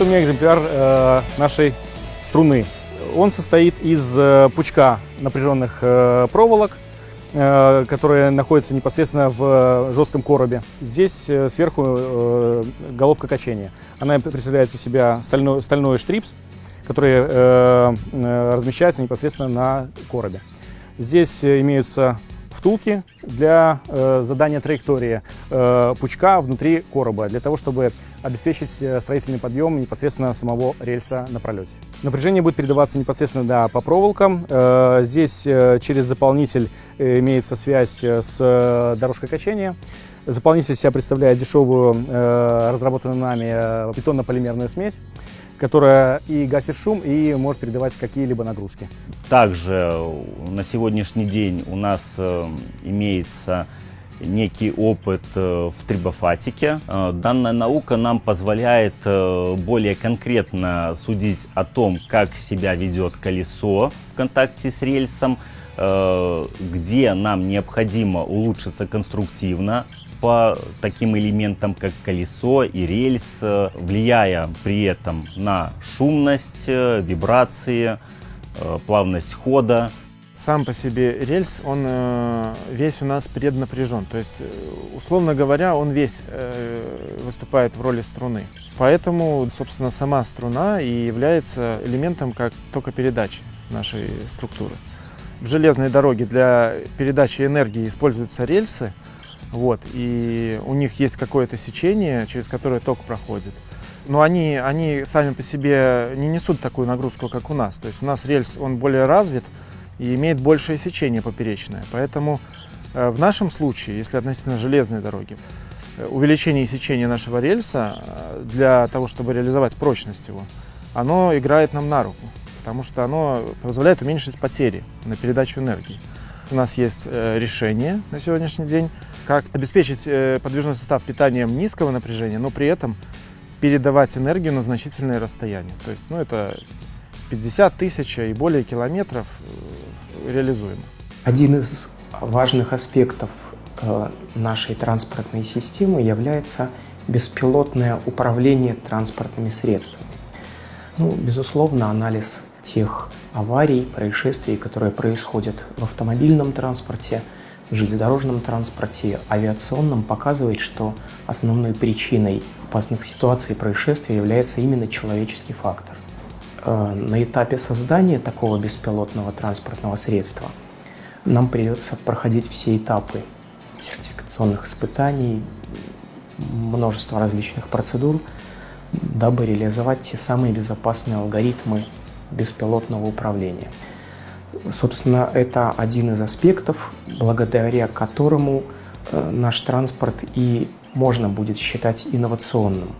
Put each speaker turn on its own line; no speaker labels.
меня экземпляр э, нашей струны. Он состоит из э, пучка напряженных э, проволок, которые находятся непосредственно в жестком коробе. Здесь сверху головка качения. Она представляет из себя стальной, стальной штрипс, который размещается непосредственно на коробе. Здесь имеются втулки для э, задания траектории э, пучка внутри короба, для того, чтобы обеспечить э, строительный подъем непосредственно самого рельса на пролете. Напряжение будет передаваться непосредственно да, по проволокам. Э, здесь э, через заполнитель э, имеется связь э, с дорожкой качения. Заполнитель себя представляет дешевую, э, разработанную нами бетонно-полимерную смесь, которая и гасит шум, и может передавать какие-либо нагрузки.
Также на сегодняшний день у нас э, имеется некий опыт э, в трибофатике. Э, данная наука нам позволяет более конкретно судить о том, как себя ведет колесо в контакте с рельсом, где нам необходимо улучшиться конструктивно, по таким элементам, как колесо и рельс, влияя при этом на шумность, э, вибрации, э, плавность хода.
Сам по себе рельс, он э, весь у нас преднапряжен. То есть, условно говоря, он весь выступает в роли струны. Поэтому, собственно, сама струна и является элементом как только передачи нашей структуры. В железной дороге для передачи энергии используются рельсы, вот, и у них есть какое-то сечение, через которое ток проходит. Но они, они сами по себе не несут такую нагрузку, как у нас. То есть у нас рельс, он более развит и имеет большее сечение поперечное. Поэтому э, в нашем случае, если относительно железной дороги, э, увеличение сечения нашего рельса э, для того, чтобы реализовать прочность его, оно играет нам на руку, потому что оно позволяет уменьшить потери на передачу энергии. У нас есть решение на сегодняшний день, как обеспечить э, подвижной состав питанием низкого напряжения, но при этом передавать энергию на значительное расстояние. То есть, ну, это 50 тысяч и более километров э, реализуемо.
Один из важных аспектов э, нашей транспортной системы является беспилотное управление транспортными средствами. Ну, безусловно, анализ тех аварий, происшествий, которые происходят в автомобильном транспорте – железнодорожном транспорте, авиационном показывает, что основной причиной опасных ситуаций и происшествий является именно человеческий фактор. Э, на этапе создания такого беспилотного транспортного средства нам придется проходить все этапы сертификационных испытаний, множество различных процедур, дабы реализовать те самые безопасные алгоритмы беспилотного управления. Собственно, это один из аспектов, благодаря которому э, наш транспорт и можно будет считать инновационным.